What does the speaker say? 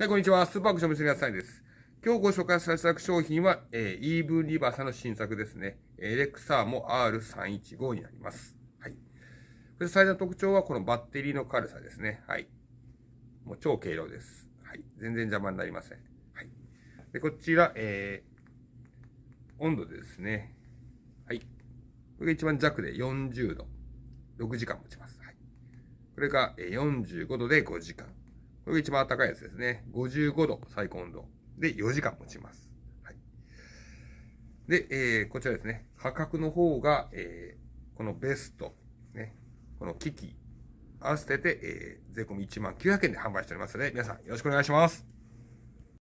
はい、こんにちは。スーパークションの皆さんです。今日ご紹介させた商品は、えー、イーブンリバーさんの新作ですね。エレクサーモ R315 になります。はい。それ最大の特徴はこのバッテリーの軽さですね。はい。もう超軽量です。はい。全然邪魔になりません。はい。で、こちら、えー、温度ですね。はい。これが一番弱で40度。6時間持ちます。はい。これが45度で5時間。これが一番暖かいやつですね。55度最高温度で4時間持ちます。はい。で、えー、こちらですね。価格の方が、えー、このベスト、ね、この機器、合わせて、えー、税込1万900円で販売しておりますので、皆さんよろしくお願いします。